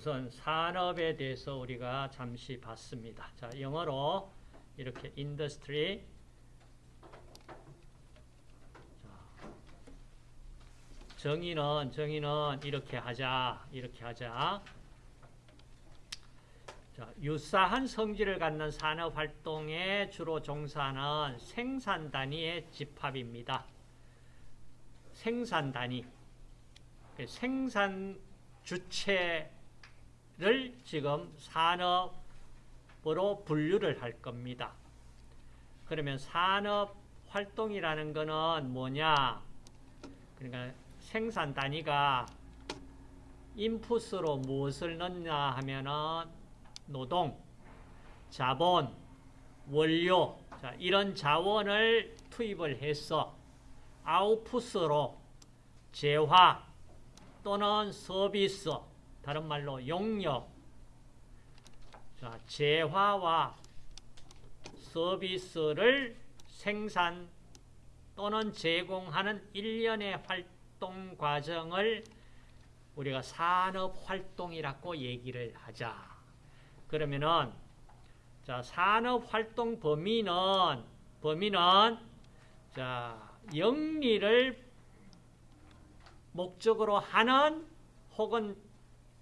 우선 산업에 대해서 우리가 잠시 봤습니다. 자, 영어로 이렇게 industry 정의는 정의는 이렇게 하자. 이렇게 하자. 자, 유사한 성질을 갖는 산업 활동에 주로 종사하는 생산 단위의 집합입니다. 생산 단위. 그 생산 주체 를 지금 산업으로 분류를 할 겁니다. 그러면 산업 활동이라는 거는 뭐냐? 그러니까 생산 단위가 인풋으로 무엇을 넣냐 하면은 노동, 자본, 원료 자, 이런 자원을 투입을 해서 아웃풋으로 재화 또는 서비스 다른 말로 용역 자, 재화와 서비스를 생산 또는 제공하는 일련의 활동 과정을 우리가 산업활동이라고 얘기를 하자. 그러면은 자, 산업활동 범위는 범위는 자, 영리를 목적으로 하는 혹은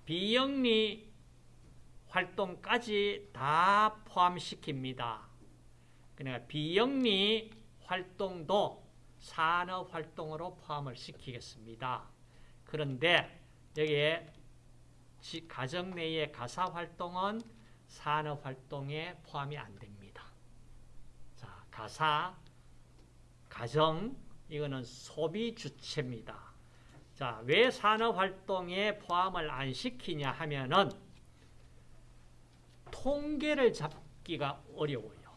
비영리 활동까지 다 포함시킵니다. 그러니까 비영리 활동도 산업활동으로 포함을 시키겠습니다. 그런데 여기에 가정 내의 가사활동은 산업활동에 포함이 안 됩니다. 자, 가사, 가정, 이거는 소비 주체입니다. 자, 왜 산업활동에 포함을 안 시키냐 하면은 통계를 잡기가 어려워요.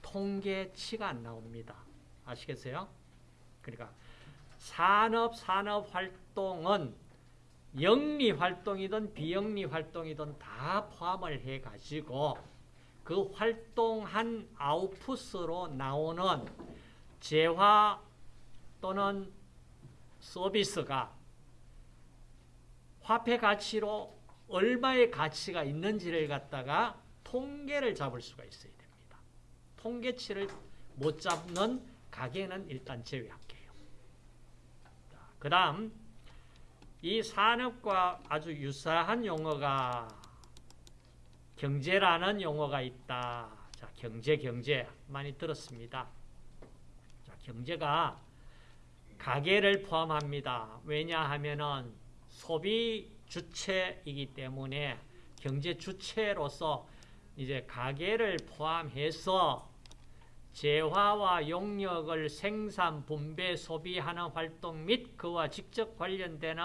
통계치가 안 나옵니다. 아시겠어요? 그러니까 산업, 산업활동은 영리 활동이든 비영리 활동이든 다 포함을 해가지고 그 활동한 아웃풋으로 나오는 재화 또는 서비스가 화폐 가치로 얼마의 가치가 있는지를 갖다가 통계를 잡을 수가 있어야 됩니다. 통계치를 못 잡는 가게는 일단 제외할게요. 그 다음 이 산업과 아주 유사한 용어가 경제라는 용어가 있다. 자, 경제, 경제 많이 들었습니다. 자, 경제가 가계를 포함합니다. 왜냐하면은 소비 주체이기 때문에 경제 주체로서 이제 가계를 포함해서 재화와 용역을 생산, 분배, 소비하는 활동 및 그와 직접 관련되는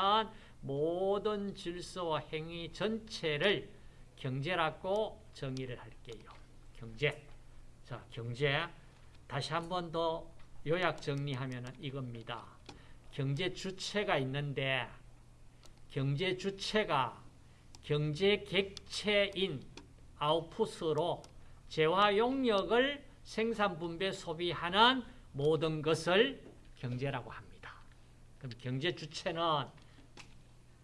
모든 질서와 행위 전체를 경제라고 정의를 할게요. 경제. 자, 경제. 다시 한 번 더 요약 정리하면 이겁니다. 경제 주체가 있는데 경제 주체가 경제 객체인 아웃풋으로 재화 용역을 생산, 분배, 소비하는 모든 것을 경제라고 합니다. 그럼 경제 주체는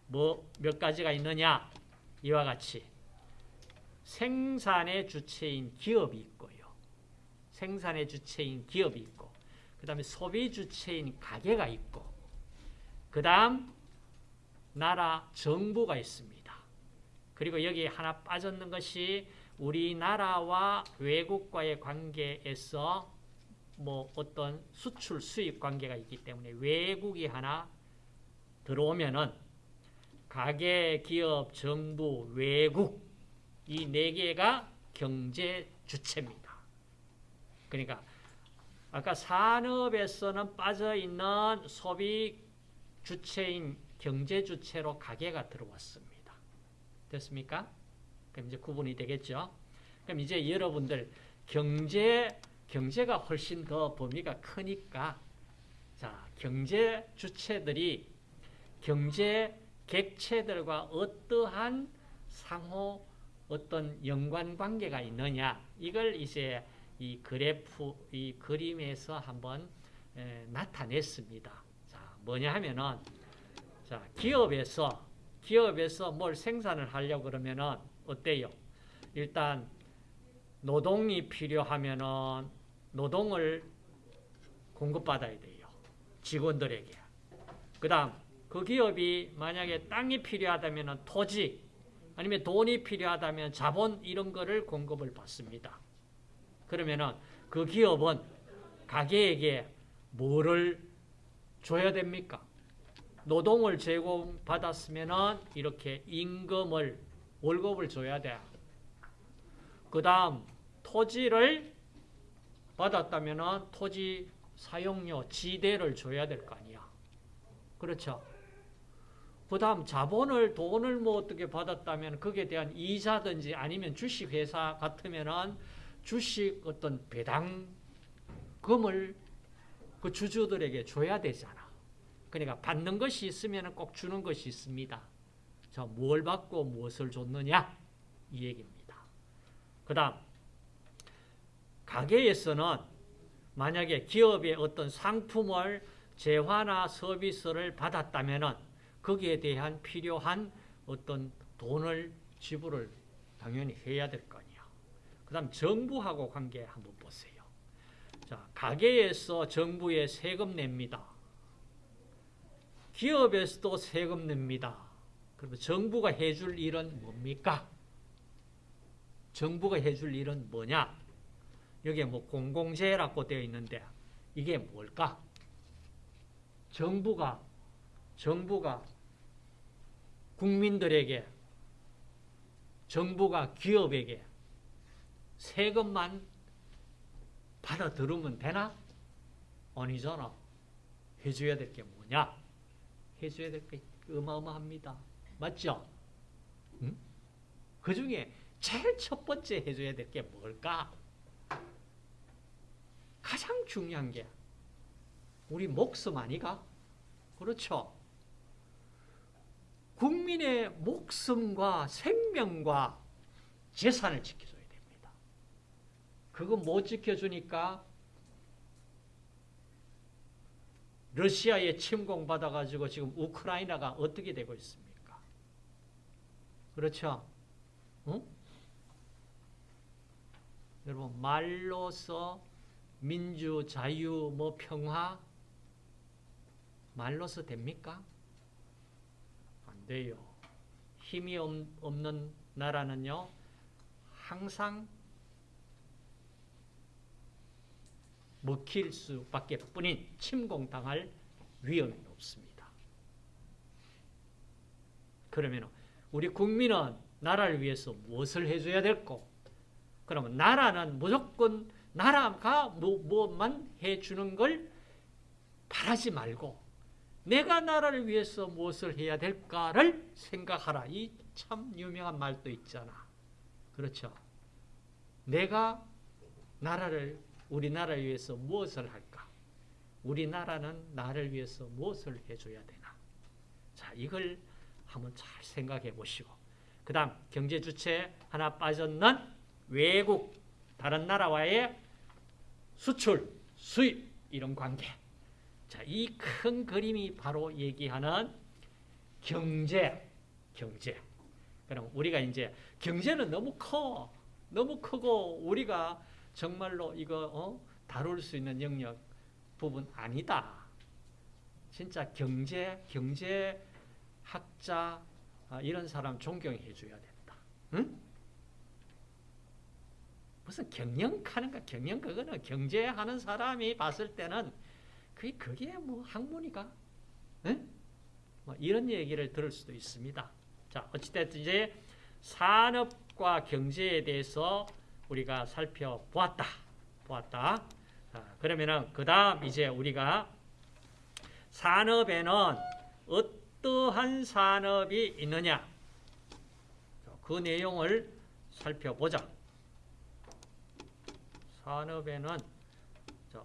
뭐 몇 가지가 있느냐? 이와 같이 생산의 주체인 기업이 있고요. 생산의 주체인 기업이 있고 그 다음에 소비 주체인 가게가 있고 그 다음 나라 정부가 있습니다. 그리고 여기 하나 빠졌는 것이 우리나라와 외국과의 관계에서 뭐 어떤 수출 수입 관계가 있기 때문에 외국이 하나 들어오면은 가계, 기업, 정부, 외국 이 네 개가 경제 주체입니다. 그러니까 아까 산업에서는 빠져 있는 소비 주체인 경제 주체로 가계가 들어왔습니다. 됐습니까? 그럼 이제 구분이 되겠죠. 그럼 이제 여러분들 경제 경제가 훨씬 더 범위가 크니까 자 경제 주체들이 경제 객체들과 어떠한 상호 어떤 연관 관계가 있느냐 이걸 이제 이 그래프 이 그림에서 한번 에, 나타냈습니다. 자 뭐냐 하면은 자 기업에서 기업에서 뭘 생산을 하려고 그러면은 어때요? 일단 노동이 필요하면은 노동을 공급받아야 돼요. 직원들에게. 그 다음, 그 기업이 만약에 땅이 필요하다면 토지, 아니면 돈이 필요하다면 자본 이런 거를 공급을 받습니다. 그러면은 그 기업은 가게에게 뭐를 줘야 됩니까? 노동을 제공받았으면은 이렇게 임금을 월급을 줘야 돼. 그 다음 토지를 받았다면은 토지 사용료 지대를 줘야 될 거 아니야. 그렇죠? 그 다음 자본을 돈을 뭐 어떻게 받았다면 거기에 대한 이자든지 아니면 주식회사 같으면은 주식 어떤 배당금을 그 주주들에게 줘야 되잖아. 그러니까 받는 것이 있으면 꼭 주는 것이 있습니다. 자, 뭘 받고 무엇을 줬느냐? 이 얘기입니다. 그 다음, 가게에서는 만약에 기업의 어떤 상품을 재화나 서비스를 받았다면 거기에 대한 필요한 어떤 돈을 지불을 당연히 해야 될거 아니야. 그 다음 정부하고 관계 한번 보세요. 자, 가게에서 정부에 세금 냅니다. 기업에서도 세금 냅니다. 그러면 정부가 해줄 일은 뭡니까? 정부가 해줄 일은 뭐냐? 여기에 뭐 공공재라고 되어 있는데 이게 뭘까? 정부가 정부가 국민들에게 정부가 기업에게 세금만 받아 들으면 되나? 아니잖아. 해줘야 될 게 뭐냐? 해줘야 될 게 어마어마합니다. 맞죠? 응? 그 중에 제일 첫 번째 해줘야 될 게 뭘까? 가장 중요한 게 우리 목숨 아니가? 그렇죠? 국민의 목숨과 생명과 재산을 됩니다. 그거 못 지켜주니까 러시아에 침공받아가지고 지금 우크라이나가 어떻게 되고 있습니까? 그렇죠? 응? 여러분 말로서 민주, 자유, 뭐 평화 말로서 됩니까? 안 돼요. 힘이 없는 나라는요, 항상 먹힐 수밖에 뿐인 침공당할 위험이 높습니다. 그러면 우리 국민은 나라를 위해서 무엇을 해줘야 될고 그러면 나라는 무조건 나라가 뭐, 뭐만 해주는 걸 바라지 말고 내가 나라를 위해서 무엇을 해야 될까를 생각하라. 이 참 유명한 말도 있잖아. 그렇죠? 내가 나라를 우리나라를 위해서 무엇을 할까? 우리나라는 나를 위해서 무엇을 해줘야 되나? 자, 이걸 한번 잘 생각해 보시고 그 다음 경제 주체 하나 빠졌는 외국 다른 나라와의 수출, 수입 이런 관계 자, 이 큰 그림이 바로 얘기하는 경제, 경제. 그럼 우리가 이제 경제는 너무 커, 너무 크고 우리가 정말로 이거 어? 다룰 수 있는 영역 부분 아니다. 진짜 경제, 경제학자 아, 이런 사람 존경해 줘야 된다. 응? 무슨 경영하는가 경영 그거는 경제하는 사람이 봤을 때는 그게 그게 뭐 학문이가? 응? 뭐 이런 얘기를 들을 수도 있습니다. 자, 어찌됐든 이제 산업과 경제에 대해서 우리가 살펴보았다. 보았다. 자, 그러면은 그 다음 이제 우리가 산업에는 어떠한 산업이 있느냐? 그 내용을 살펴보자. 산업에는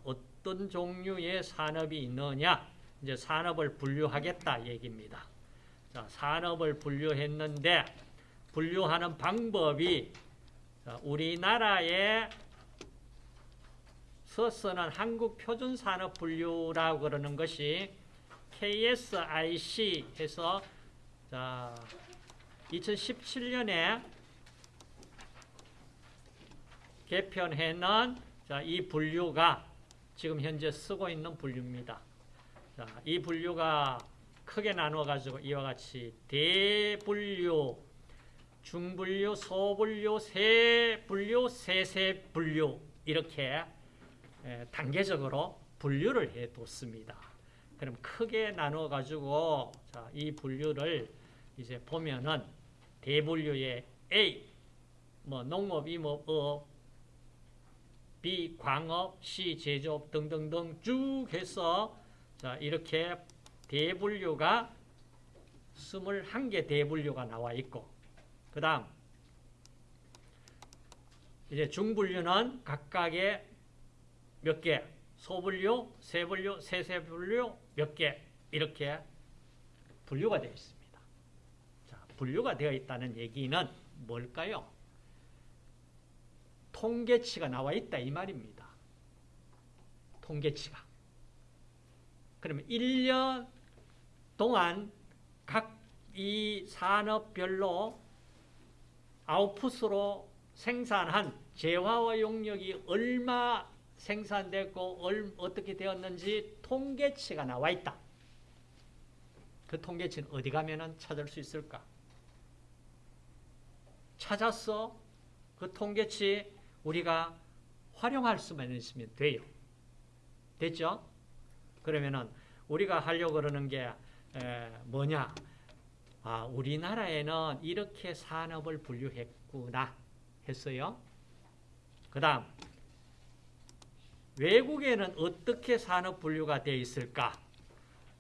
어떤 종류의 산업이 있느냐? 이제 산업을 분류하겠다 얘기입니다. 자, 산업을 분류했는데 분류하는 방법이 우리나라의 서서는 한국 표준 산업 분류라고 그러는 것이 KSIC 해서 자, 2017년에 개편해놓은 자, 이 분류가 지금 현재 쓰고 있는 분류입니다. 자, 이 분류가 크게 나누어 가지고 이와 같이 대분류, 중분류, 소분류, 세분류, 세세분류 이렇게 에, 단계적으로 분류를 해 뒀습니다. 그럼 크게 나누어 가지고 자, 이 분류를 이제 보면은 대분류의 A 뭐 농업, 임업, 업, B 광업, C 제조업 등등등 쭉 해서 자, 이렇게 대분류가 21개 대분류가 나와 있고 그 다음 이제 중분류는 각각의 몇 개, 소분류, 세분류, 세세분류 몇 개 이렇게 분류가 되어 있습니다. 자, 분류가 되어 있다는 얘기는 뭘까요? 통계치가 나와 있다 이 말입니다. 통계치가. 그러면 1년 동안 각 이 산업별로 아웃풋으로 생산한 재화와 용역이 얼마 생산됐고 얼, 어떻게 되었는지 통계치가 나와 있다. 그 통계치는 어디 가면 찾을 수 있을까? 찾았어. 그 통계치 우리가 활용할 수만 있으면 돼요. 됐죠? 그러면은 우리가 하려고 그러는 게 에, 뭐냐? 아, 우리나라에는 이렇게 산업을 분류했구나 했어요. 그 다음 외국에는 어떻게 산업 분류가 되어 있을까?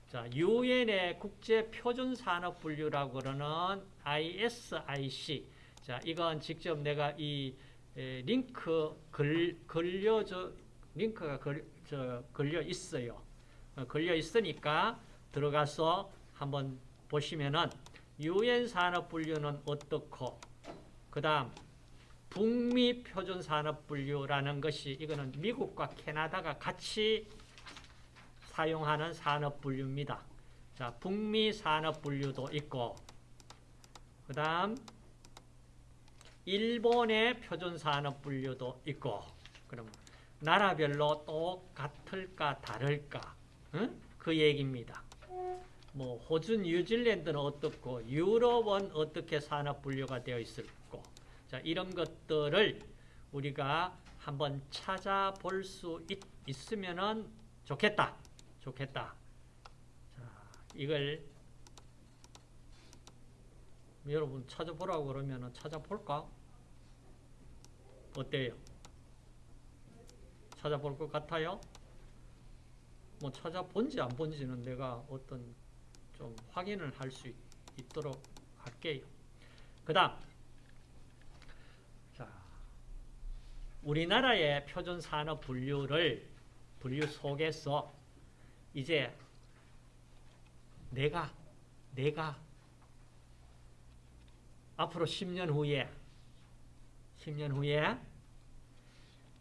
자, 유엔의 국제 표준 산업 분류라고 그러는 ISIC. 자, 이건 직접 내가 이 에, 링크 걸, 걸려져 링크가 걸, 저, 걸려 있어요. 어, 걸려 있으니까 들어가서 한번 보시면은 유엔 산업 분류는 어떻고 그다음 북미 표준 산업 분류라는 것이 이거는 미국과 캐나다가 같이 사용하는 산업 분류입니다. 자, 북미 산업 분류도 있고 그다음 일본의 표준 산업 분류도 있고 그럼 나라별로 똑같을까 다를까 응? 그 얘기입니다. 뭐 호주, 뉴질랜드는 어떻고 유럽은 어떻게 산업 분류가 되어 있을고 자 이런 것들을 우리가 한번 찾아볼 수 있, 있으면은 좋겠다. 좋겠다. 자, 이걸 여러분 찾아보라고 그러면은 찾아볼까? 어때요? 찾아볼 것 같아요? 뭐 찾아본지 안 본지는 내가 어떤 좀 확인을 할 수 있도록 할게요. 그 다음 자, 우리나라의 표준 산업 분류를 분류 속에서 이제 내가 내가 앞으로 10년 후에 10년 후에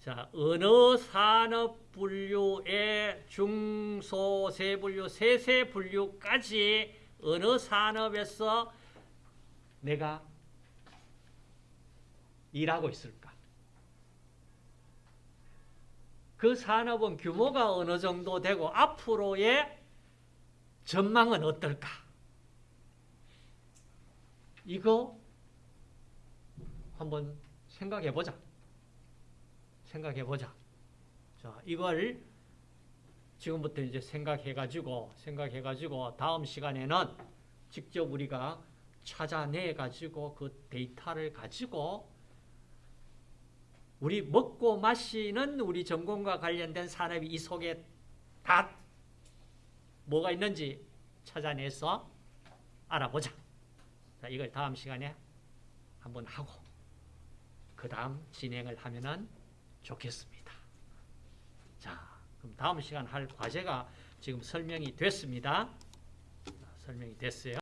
자, 어느 산업 분류의 중소 세 분류, 세세 분류까지 어느 산업에서 내가 일하고 있을까? 그 산업은 규모가 어느 정도 되고 앞으로의 전망은 어떨까? 이거 한번 생각해 보자. 생각해 보자. 자, 이걸 지금부터 이제 생각해 가지고 생각해 가지고 다음 시간에는 직접 우리가 찾아내 가지고 그 데이터를 가지고 우리 먹고 마시는 우리 전공과 관련된 산업이 이 속에 다 뭐가 있는지 찾아내서 알아보자. 자, 이걸 다음 시간에 한번 하고 그 다음 진행을 하면은 좋겠습니다. 자, 그럼 다음 시간 할 과제가 지금 설명이 됐습니다. 설명이 됐어요.